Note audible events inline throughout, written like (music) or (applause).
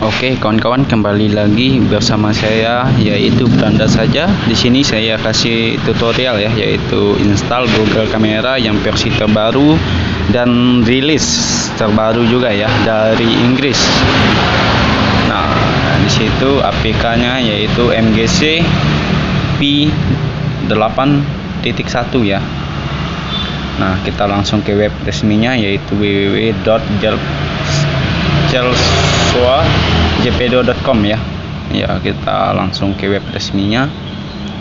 Oke, kawan-kawan kembali lagi bersama saya yaitu Beranda saja. Di sini saya kasih tutorial ya yaitu install Google Kamera yang versi terbaru dan rilis terbaru juga ya dari Inggris. Nah, di situ APK-nya yaitu MGC P8.1 ya. Nah, kita langsung ke web resminya yaitu www.jelswa.jpdo.com ya. Ya, kita langsung ke web resminya.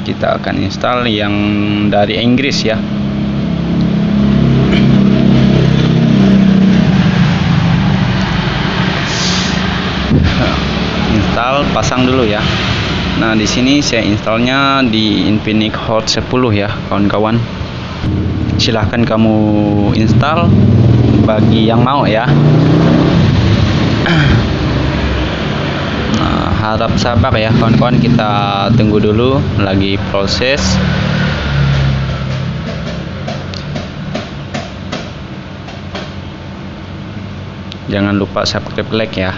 Kita akan install yang dari Inggris ya. Install, pasang dulu ya. Nah, di sini saya installnya di Infinix Hot 10 ya, kawan-kawan silahkan kamu install bagi yang mau ya nah, harap sabar ya kawan-kawan. Kita tunggu dulu lagi proses. Jangan lupa subscribe like ya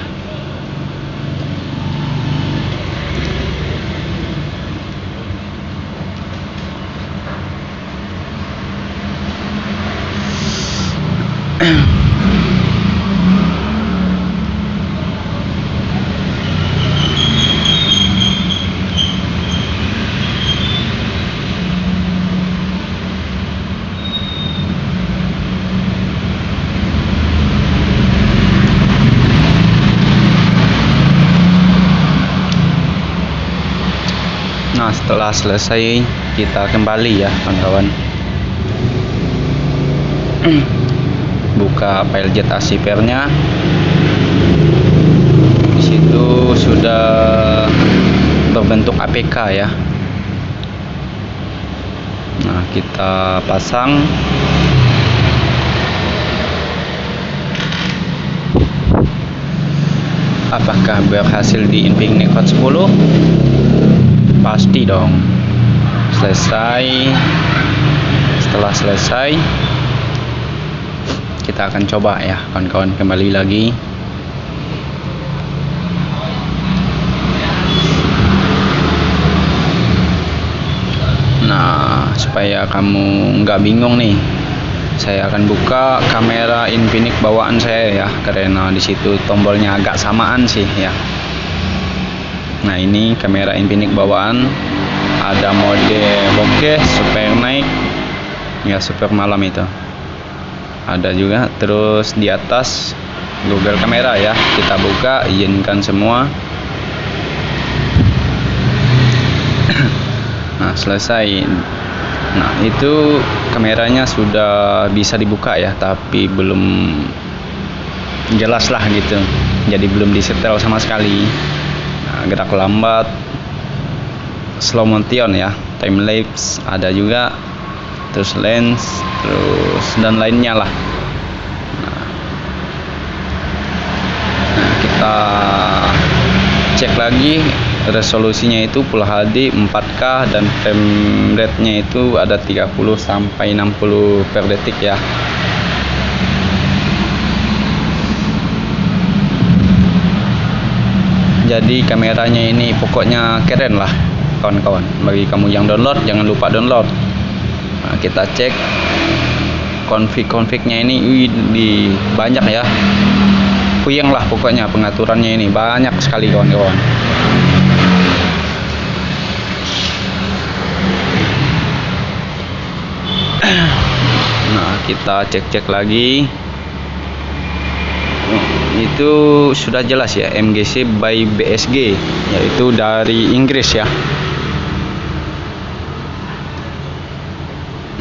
Setelah selesai kita kembali ya kawan-kawan. (clears throat) Buka file jet nya di situ sudah berbentuk APK ya. Nah kita pasang. Apakah berhasil di Hot 10 pasti dong. Selesai. Setelah selesai kita akan coba ya kawan-kawan kembali lagi. Nah supaya kamu nggak bingung nih saya akan buka kamera Infinix bawaan saya ya karena di situ tombolnya agak samaan sih ya nah ini kamera Infinix bawaan. Ada mode bokeh super naik. Ya super malam itu. Ada juga. Terus di atas Google kamera ya. Kita buka izinkan semua. (clears throat) Nah selesai. Nah itu kameranya sudah bisa dibuka ya tapi belum jelas lah gitu. Jadi belum disetel sama sekali gerak lambat slow motion ya time lapse ada juga. Terus lens terus dan lainnya lah. Nah, nah kita cek lagi resolusinya itu Full HD 4K dan frame rate nya itu ada 30 sampai 60 per detik ya jadi kameranya ini pokoknya keren lah kawan-kawan. Bagi kamu yang download jangan lupa download. Nah, kita cek config-confignya ini. Wih, di banyak ya. Puyeng lah pokoknya pengaturannya ini. Banyak sekali kawan-kawan. Nah kita cek-cek lagi itu sudah jelas ya MGC by BSG yaitu dari Inggris ya.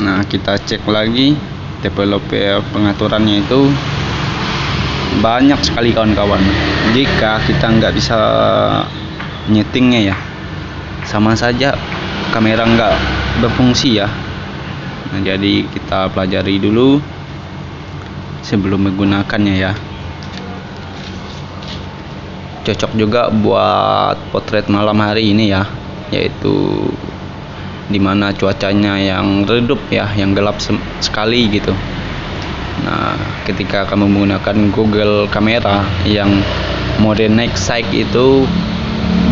Nah kita cek lagi developer pengaturannya itu. Banyak sekali kawan-kawan. Jika kita nggak bisa nyetingnya ya sama saja kamera nggak berfungsi ya. Nah jadi kita pelajari dulu sebelum menggunakannya ya cocok juga buat potret malam hari ini ya yaitu di mana cuacanya yang redup ya yang gelap sekali gitu. Nah ketika kamu menggunakan Google kamera yang mode next side itu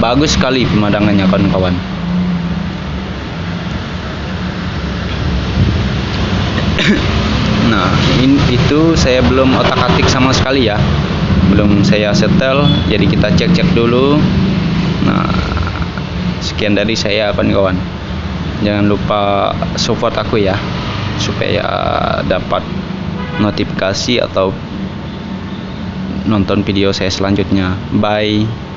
bagus sekali pemandangannya kawan-kawan. (coughs) Nah in, itu saya belum otak atik sama sekali ya belum saya setel jadi kita cek-cek dulu. Nah sekian dari saya kawan-kawan. Jangan lupa support aku ya supaya dapat notifikasi atau nonton video saya selanjutnya. Bye